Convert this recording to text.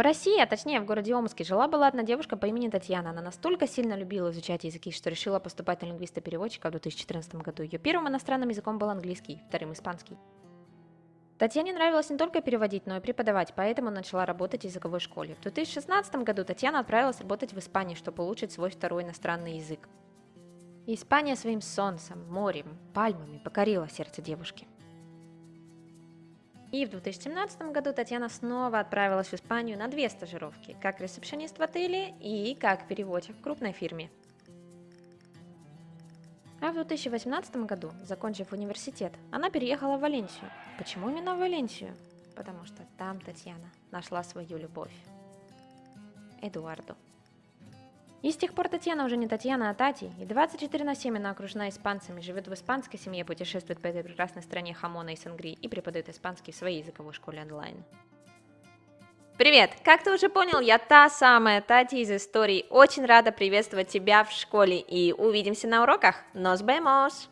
В России, а точнее в городе Омске, жила-была одна девушка по имени Татьяна. Она настолько сильно любила изучать языки, что решила поступать на лингвиста-переводчика в 2014 году. Ее первым иностранным языком был английский, вторым испанский. Татьяне нравилось не только переводить, но и преподавать, поэтому начала работать в языковой школе. В 2016 году Татьяна отправилась работать в Испанию, чтобы улучшить свой второй иностранный язык. Испания своим солнцем, морем, пальмами покорила сердце девушки. И в 2017 году Татьяна снова отправилась в Испанию на две стажировки, как ресепшенист в отеле и как переводчик в крупной фирме. А в 2018 году, закончив университет, она переехала в Валенсию. Почему именно в Валенсию? Потому что там Татьяна нашла свою любовь. Эдуарду. И с тех пор Татьяна уже не Татьяна, а Тати, и 24 на 7 она окружена испанцами, живет в испанской семье, путешествует по этой прекрасной стране хамона и сангри и преподает испанский в своей языковой школе онлайн. Привет! Как ты уже понял, я та самая Тати из истории. Очень рада приветствовать тебя в школе и увидимся на уроках. Nos vemos!